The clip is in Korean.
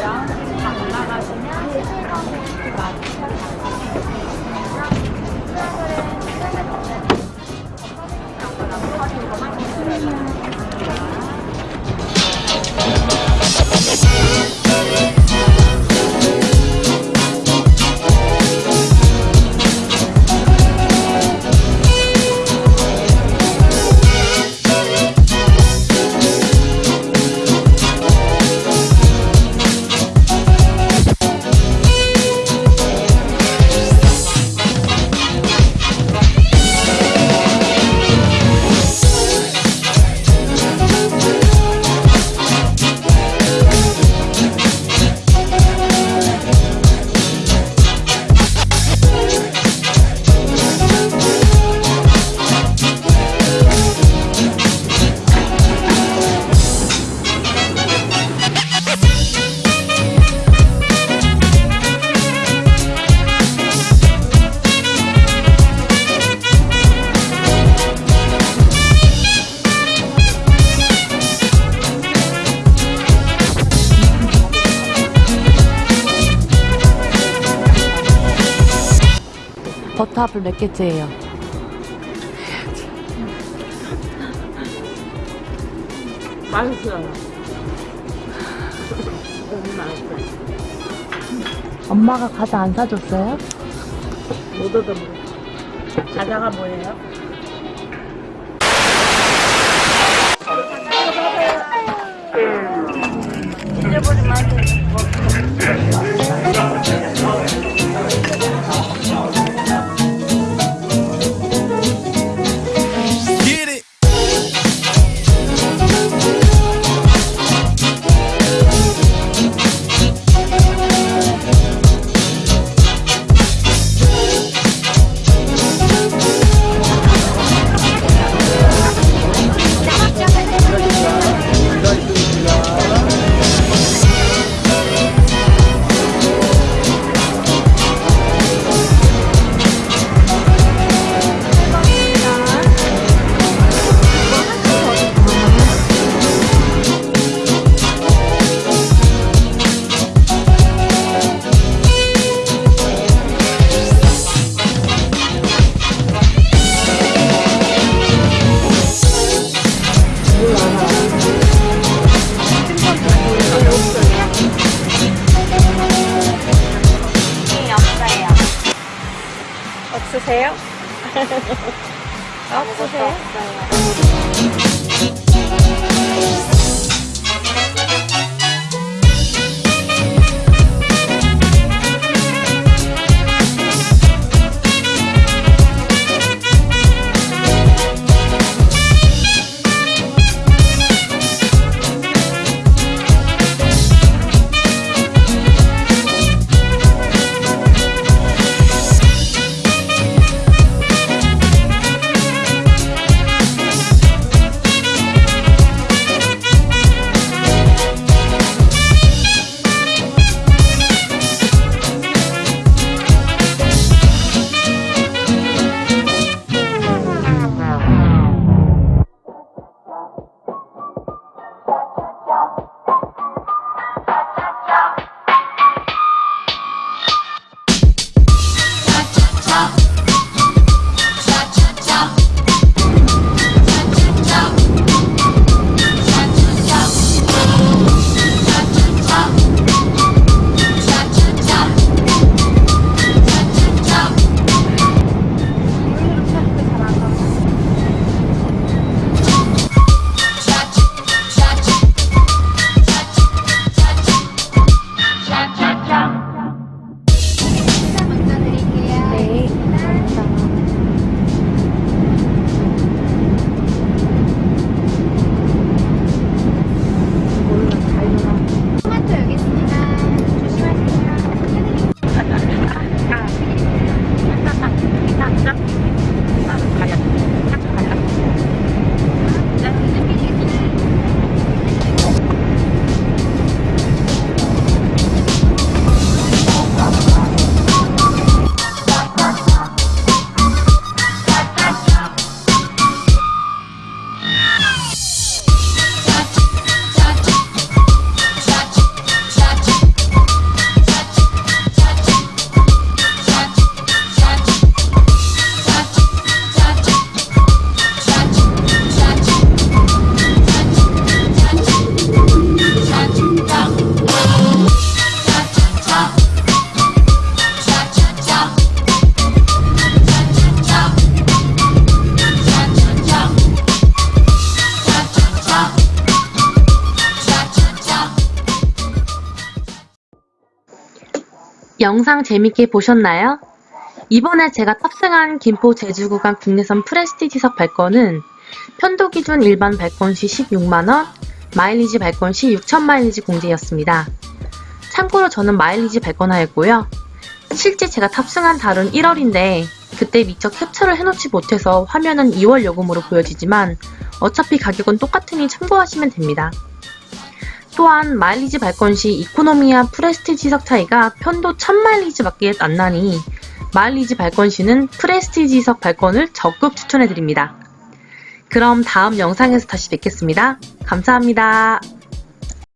然后。 버터애플 몇 개째예요? 맛있어요. 너무 맛있어요. 엄마가 과자 안 사줬어요? 못 얻어먹어. 과자가 뭐예요? 없으세요? 영상 재밌게 보셨나요? 이번에 제가 탑승한 김포 제주 구간 국내선 프레스티지석 발권은 편도 기준 일반 발권 시 16만원, 마일리지 발권 시 6,000마일리지 공제였습니다. 참고로 저는 마일리지 발권하였고요. 실제 제가 탑승한 달은 1월인데 그때 미처 캡처를 해놓지 못해서 화면은 2월 요금으로 보여지지만 어차피 가격은 똑같으니 참고하시면 됩니다. 또한 마일리지 발권 시 이코노미와 프레스티 지석 차이가 편도 1000마일리지 밖에 안 나니 마일리지 발권 시는 프레스티지석 발권을 적극 추천해드립니다. 그럼 다음 영상에서 다시 뵙겠습니다. 감사합니다.